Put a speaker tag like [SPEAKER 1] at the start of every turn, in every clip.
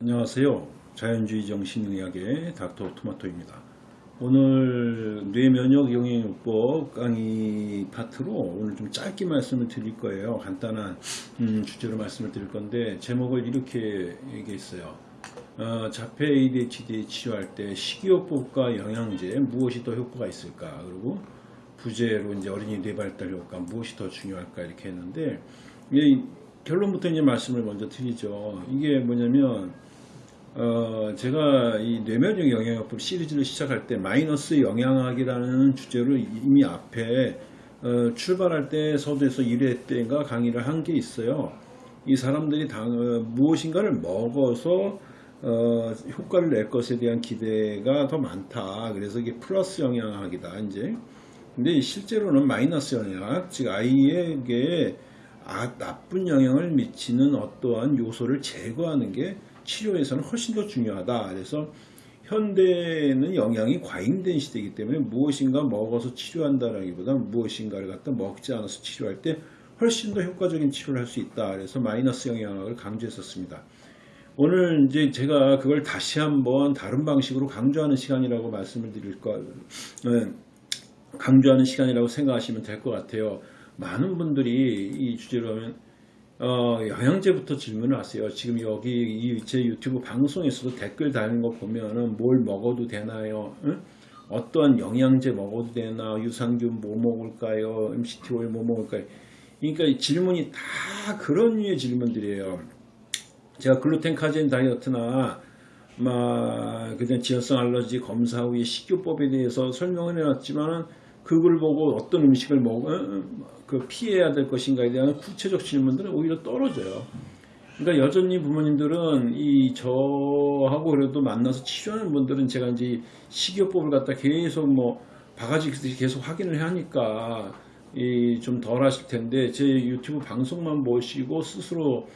[SPEAKER 1] 안녕하세요. 자연주의 정신의학의 닥터 토마토입니다. 오늘 뇌면역 영양요법 강의 파트로 오늘 좀 짧게 말씀을 드릴 거예요. 간단한 음, 주제로 말씀을 드릴 건데 제목을 이렇게 얘기했어요. 어, 자폐 ADHD 치료할 때 식이요법과 영양제 무엇이 더 효과가 있을까? 그리고 부재로 이제 어린이 뇌발달 효과 무엇이 더 중요할까 이렇게 했는데 이 결론부터 이제 말씀을 먼저 드리죠. 이게 뭐냐면 어, 제가 이 뇌면역 영양학법 시리즈를 시작할 때 마이너스 영양학이라는 주제로 이미 앞에 어, 출발할 때 서두에서 1회 때인가 강의를 한 게 있어요. 이 사람들이 당, 어, 무엇인가를 먹어서 어, 효과를 낼 것에 대한 기대가 더 많다. 그래서 이게 플러스 영양학이다. 이제 근데 실제로는 마이너스 영양, 즉 아이에게 아, 나쁜 영향을 미치는 어떠한 요소를 제거하는 게 치료에서는 훨씬 더 중요하다. 그래서 현대는 영양이 과잉된 시대이기 때문에 무엇인가 먹어서 치료한다라기보다 무엇인가를 갖다 먹지 않아서 치료할 때 훨씬 더 효과적인 치료를 할 수 있다. 그래서 마이너스 영양학을 강조했었습니다. 오늘 이제 제가 그걸 다시 한번 다른 방식으로 강조하는 시간이라고 말씀을 드릴 거, 네, 강조하는 시간이라고 생각하시면 될 것 같아요. 많은 분들이 이 주제로 하면 어, 영양제부터 질문을 하세요. 지금 여기 이 제 유튜브 방송에서도 댓글 달는 거 보면은 뭘 먹어도 되나요? 응? 어떤 영양제 먹어도 되나? 유산균 뭐 먹을까요? MCT 오일 뭐 먹을까요? 그러니까 질문이 다 그런 류의 질문들이에요. 제가 글루텐 카제인 다이어트나 막 그냥 지연성 알러지 검사 후에 식이요법에 대해서 설명을 해놨지만은 그걸 보고 어떤 음식을 먹어 그 피해야 될 것인가에 대한 구체적 질문들은 오히려 떨어져요. 그러니까 여전히 부모님들은 이 저하고 그래도 만나서 치료하는 분들은 제가 이제 식이요법을 갖다 계속 뭐 바가지 계속 확인을 하니까 좀덜 하실 텐데 제 유튜브 방송만 보시고 스스로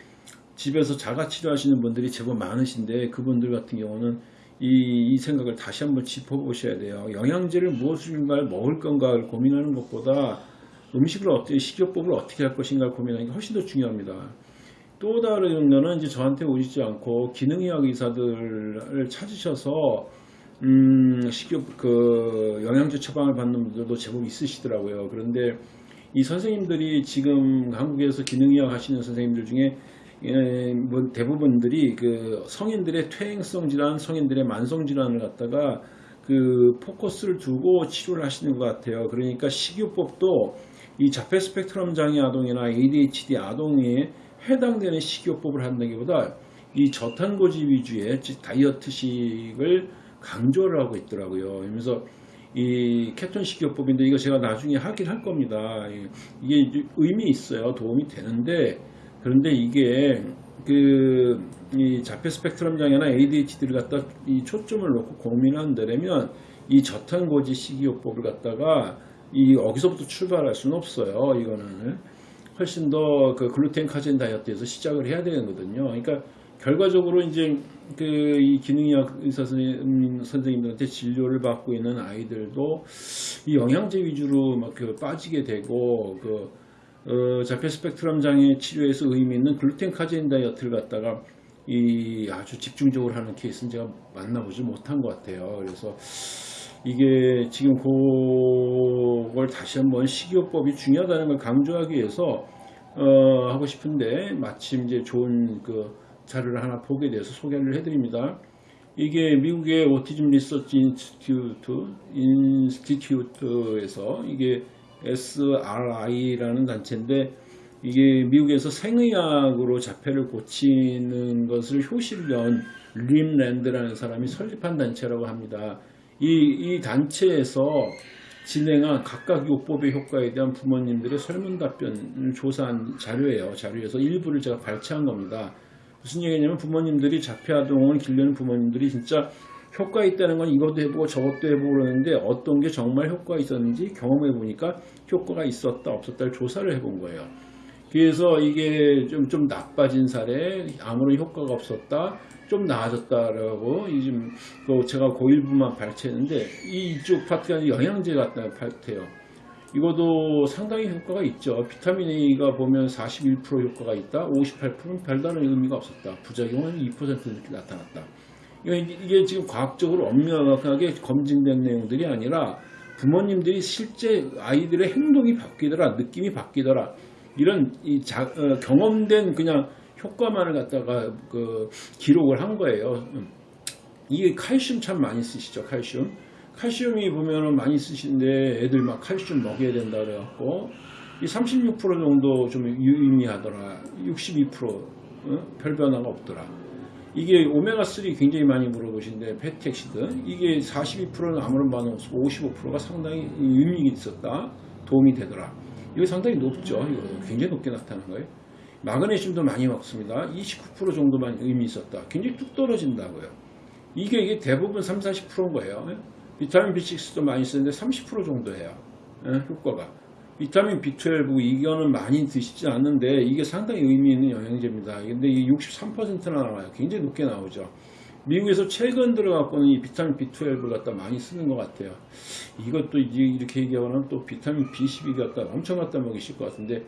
[SPEAKER 1] 집에서 자가 치료하시는 분들이 제법 많으신데 그분들 같은 경우는 이, 이 생각을 다시 한번 짚어보셔야 돼요. 영양제를 무엇인가를 먹을 건가를 고민하는 것보다 음식을 어떻게 식이요법을 어떻게 할 것인가를 고민하는 게 훨씬 더 중요합니다. 또 다른 거는 이제 저한테 오시지 않고 기능의학 의사들을 찾으셔서 음, 식이요 그 영양제 처방을 받는 분들도 제법 있으시더라고요. 그런데 이 선생님들이 지금 한국에서 기능의학 하시는 선생님들 중에 예, 뭐 대부분들이 그 성인들의 퇴행성 질환, 성인들의 만성 질환을 갖다가 그 포커스를 두고 치료를 하시는 것 같아요. 그러니까 식이요법도 이 자폐 스펙트럼 장애 아동이나 ADHD 아동에 해당되는 식이요법을 한다기보다 이 저탄고지 위주의 다이어트식을 강조를 하고 있더라고요. 그래서 이 케톤 식이요법인데 이거 제가 나중에 하긴 할 겁니다. 이게 의미 있어요. 도움이 되는데 그런데 이게 그 이 자폐 스펙트럼 장애나 ADHD를 갖다 이 초점을 놓고 고민한다면 이 저탄고지 식이요법을 갖다가 이 여기서부터 출발할 수는 없어요. 이거는 훨씬 더 그 글루텐 카제인 다이어트에서 시작을 해야 되거든요. 그러니까 결과적으로 이제 그 이 기능의학 의사 선생님, 선생님들한테 진료를 받고 있는 아이들도 이 영양제 위주로 막 그 빠지게 되고 그 어, 자폐 스펙트럼 장애 치료에서 의미 있는 글루텐 카제인 다이어트를 갖다가 이 아주 집중적으로 하는 케이스는 제가 만나보지 못한 것 같아요. 그래서 이게 지금 그걸 다시 한번 식이요법이 중요하다는 걸 강조하기 위해서 어, 하고 싶은데 마침 이제 좋은 그 자료를 하나 보게 돼서 소개를 해드립니다. 이게 미국의 Autism Research Institute Institute에서 이게 ARI라는 단체인데 이게 미국에서 생의학으로 자폐를 고치는 것을 연 림랜드라는 사람이 설립한 단체라고 합니다. 이, 이 단체에서 진행한 각각 요법의 효과에 대한 부모님들의 설문 답변을 조사한 자료예요. 자료에서 일부를 제가 발췌한 겁니다. 무슨 얘기냐면 부모님들이 자폐 아동을 길려는 부모님들이 진짜 효과 있다는 건 이것도 해보고 저것도 해보고 그러는데 어떤 게 정말 효과가 있었는지 경험해 보니까 효과가 있었다 없었다를 조사를 해본 거예요. 그래서 이게 좀, 좀 나빠진 사례, 아무런 효과가 없었다, 좀 나아졌다라고, 지금, 그 제가 고1부만 발췌했는데, 이쪽 파트가 영양제 같다 파트예요. 이것도 상당히 효과가 있죠. 비타민 A가 보면 41% 효과가 있다. 58%는 별다른 의미가 없었다. 부작용은 2% 이렇게 나타났다. 이게, 지금 과학적으로 엄명하게 검증된 내용들이 아니라 부모님들이 실제 아이들의 행동이 바뀌더라, 느낌이 바뀌더라. 이런 이 자, 어, 경험된 그냥 효과만을 갖다가 그 기록을 한 거예요. 이게 칼슘 참 많이 쓰시죠, 칼슘. 칼슘이 보면은 많이 쓰시는데 애들 막 칼슘 먹여야 된다 그래갖고 이 36% 정도 좀 유의미하더라. 62% 어? 별 변화가 없더라. 이게 오메가3 굉장히 많이 물어보시는데 페텍시드 이게 42%는 아무런 반응 없고 55%가 상당히 의미가 있었다. 도움이 되더라. 이거 상당히 높죠. 이거 굉장히 높게 나타나는 거예요. 마그네슘도 많이 먹습니다. 29% 정도만 의미 있었다. 굉장히 뚝 떨어진다고요. 이게, 이게 대부분 3, 40%인 거예요. 비타민 B6도 많이 쓰는데 30% 정도예요. 예, 효과가. 비타민 B12 이거는 많이 드시지 않는데 이게 상당히 의미 있는 영양제입니다. 근데 이게 63%나 나와요. 굉장히 높게 나오죠. 미국에서 최근 들어갖고는 이 비타민 B12를 갖다 많이 쓰는 것 같아요. 이것도 이렇게 얘기하면 또 비타민 B12 갖다 엄청 갖다 먹이실 것 같은데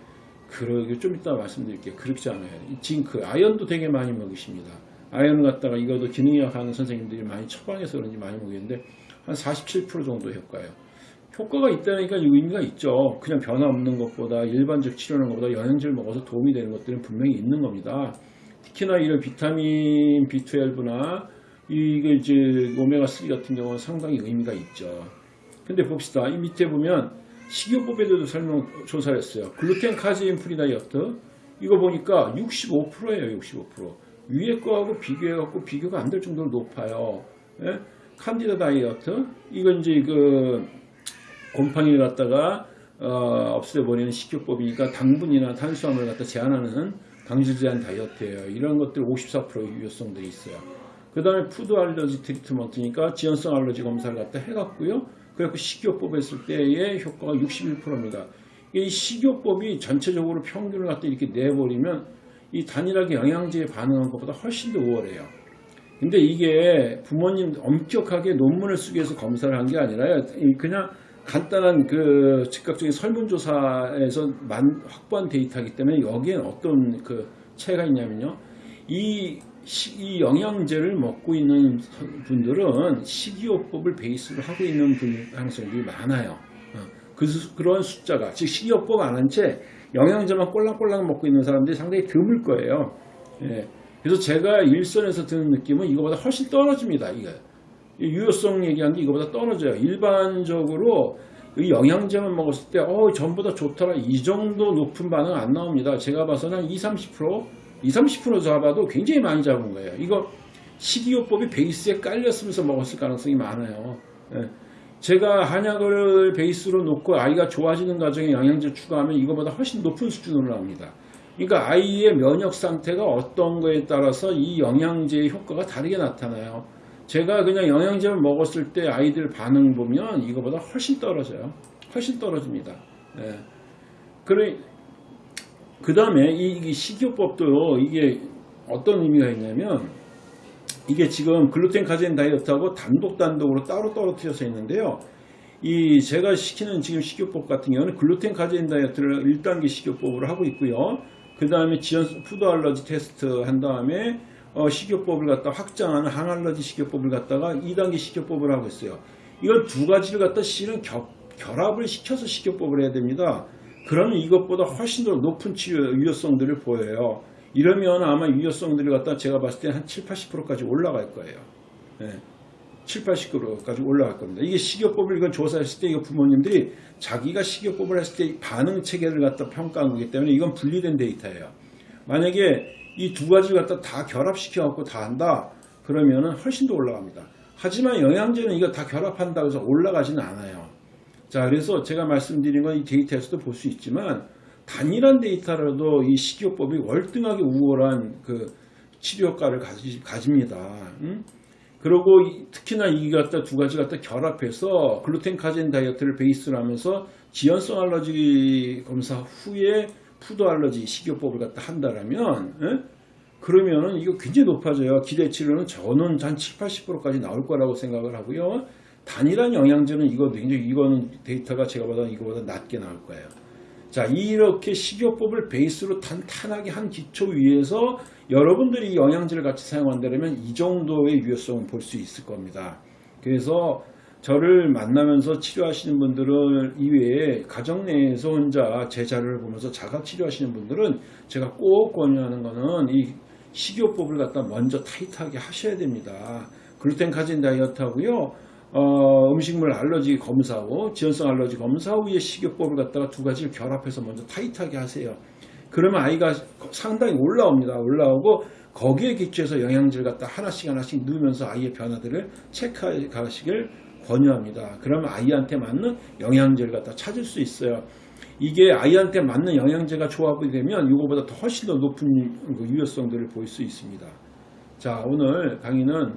[SPEAKER 1] 그러게 좀 이따 말씀드릴게요. 그렇지 않아요. 이 징크, 아연도 되게 많이 먹이십니다. 아연을 갖다가 이것도 기능의학 하는 선생님들이 많이 처방해서 그런지 많이 먹이는데 한 47% 정도 효과예요. 효과가 있다니까 의미가 있죠. 그냥 변화 없는 것보다 일반적 치료하는 것보다 영양제를 먹어서 도움이 되는 것들은 분명히 있는 겁니다. 특히나 이런 비타민 B12나 이게 이제 오메가3 같은 경우는 상당히 의미가 있죠. 근데 봅시다. 이 밑에 보면 식이요법에 대해서 설명 조사를 했어요. 글루텐 카제인 free 다이어트 이거 보니까 65%예요. 65%. 위에 거하고 비교해갖고 비교가 안 될 정도로 높아요. 예? 칸디다 다이어트 이건 이제 그 곰팡이를 갖다가 어, 없애버리는 식이요법이니까 당분이나 탄수화물을 갖다 제한하는 당질 제한 다이어트예요. 이런 것들 54% 유효성들이 있어요. 그 다음에 food allergy treatment니까 지연성 알러지 검사를 갖다 해갖고요. 그래갖고 식이요법 했을 때의 효과가 61%입니다. 이 식이요법이 전체적으로 평균을 갖다 이렇게 내버리면 이 단일하게 영양제에 반응한 것보다 훨씬 더 우월해요. 근데 이게 부모님 엄격하게 논문을 쓰기 위해서 검사를 한 게 아니라 그냥 간단한 그 즉각적인 설문조사에서 만, 확보한 데이터이기 때문에 여기엔 어떤 그 차이가 있냐면요. 이, 시, 이 영양제를 먹고 있는 분들은 식이요법을 베이스로 하고 있는 분 가능성이 많아요. 어, 그, 그런 숫자가, 즉 식이요법 안 한 채 영양제만 꼴랑꼴랑 먹고 있는 사람들이 상당히 드물 거예요. 예. 그래서 제가 일선에서 드는 느낌은 이거보다 훨씬 떨어집니다. 이게. 유효성 게 이거보다 떨어져요. 일반적으로 영양제만 먹었을 때, 어, 전보다 좋더라. 이 정도 높은 반응 안 나옵니다. 제가 봐서는 한 20, 30%, 20, 30% 잡아도 굉장히 많이 잡은 거예요. 이거 식이요법이 베이스에 깔렸으면서 먹었을 가능성이 많아요. 예. 제가 한약을 베이스로 놓고 아이가 좋아지는 과정에 영양제 추가하면 이거보다 훨씬 높은 수준으로 나옵니다. 그러니까 아이의 면역 상태가 어떤 거에 따라서 이 영양제의 효과가 다르게 나타나요. 제가 그냥 영양제를 먹었을 때 아이들 반응 보면 이거보다 훨씬 떨어져요. 훨씬 떨어집니다. 네. 그래, 그 다음에 이, 식이요법도 이게 어떤 의미가 있냐면 이게 지금 글루텐 카제인 다이어트하고 단독 단독으로 따로 떨어뜨려서 있는데요. 이 제가 시키는 지금 식이요법 같은 경우는 글루텐 카제인 다이어트를 1단계 식이요법으로 하고 있고요. 그 다음에 지연 food allergy test 한 다음에 어, 식이요법을 갖다 확장하는 항알러지 식이요법을 갖다가 2단계 식이요법을 하고 있어요. 이걸 두 가지를 갖다 실은 겹, 결합을 시켜서 식이요법을 해야 됩니다. 그러면 이것보다 훨씬 더 높은 치유 유효성들을 보여요. 이러면 아마 유효성들이 갖다 제가 봤을 때 한 7, 80%까지 올라갈 거예요. 네. 7, 80%까지 올라갈 겁니다. 이게 식이요법을 이건 조사했을 때 이거 부모님들이 자기가 식이요법을 했을 때 반응 체계를 갖다 평가한 거기 때문에 이건 분리된 데이터예요. 만약에 이 두 가지를 갖다 다 결합시켜 갖고 다 한다 그러면은 훨씬 더 올라갑니다. 하지만 영양제는 이거 다 결합한다고 해서 올라가지는 않아요. 자, 그래서 제가 말씀드린 건 이 데이터에서도 볼 수 있지만 단일한 데이터라도 이 식이요법이 월등하게 우월한 그 치료 효과를 가집니다. 응? 그리고 특히나 이 갖다 두 가지 갖다 결합해서 글루텐 카제인 다이어트를 베이스로 하면서 지연성 알러지 검사 후에 food allergy 식이요법을 갖다 한다라면 에? 그러면은 이거 굉장히 높아져요. 기대치로는 저는 한 7, 80%까지 나올 거라고 생각을 하고요. 단일한 영양제는 이거 굉장히 이거는 데이터가 제가 보다 이거보다 낮게 나올 거예요. 자 이렇게 식이요법을 베이스로 탄탄하게 한 기초 위에서 여러분들이 영양제를 같이 사용한다면 이 정도의 유효성을 볼수 있을 겁니다. 그래서 저를 만나면서 치료하시는 분들은 이외에 가정 내에서 혼자 제 자료를 보면서 자가 치료하시는 분들은 제가 꼭 권유하는 거는 이 식이요법을 갖다 먼저 타이트하게 하셔야 됩니다. 글루텐 카진 다이어트 하고요. 어, 음식물 알러지 검사 후 지연성 알러지 검사 후에 식이요법을 갖다가 두 가지를 결합해서 먼저 타이트하게 하세요. 그러면 아이가 상당히 올라옵니다. 올라오고 거기에 기초해서 영양제를 갖다 하나씩 하나씩 넣으면서 아이의 변화들을 체크하시길 권유합니다. 그러면 아이한테 맞는 영양제를 갖다 찾을 수 있어요. 이게 아이한테 맞는 영양제가 조합이 되면 이거보다 더 훨씬 더 높은 그 유효성들을 볼수 있습니다. 자 오늘 강의는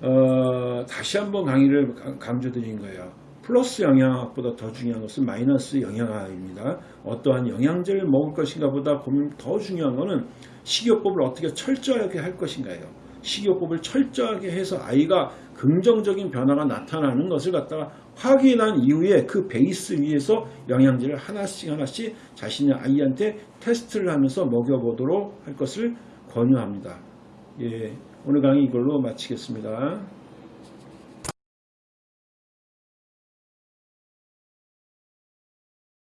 [SPEAKER 1] 어, 다시 한번 강의를 강- 강조드린 거예요. 플러스 영양학보다 더 중요한 것은 마이너스 영양학입니다. 어떠한 영양제를 먹을 것인가 보다 고민 더 중요한 것은 식이요법을 어떻게 철저하게 할 것인가예요. 식이요법을 철저하게 해서 아이가 긍정적인 변화가 나타나는 것을 갖다가 확인한 이후에 그 베이스 위에서 영양제를 하나씩 하나씩 자신의 아이한테 테스트를 하면서 먹여보도록 할 것을 권유합니다. 예, 오늘 강의 이걸로 마치겠습니다.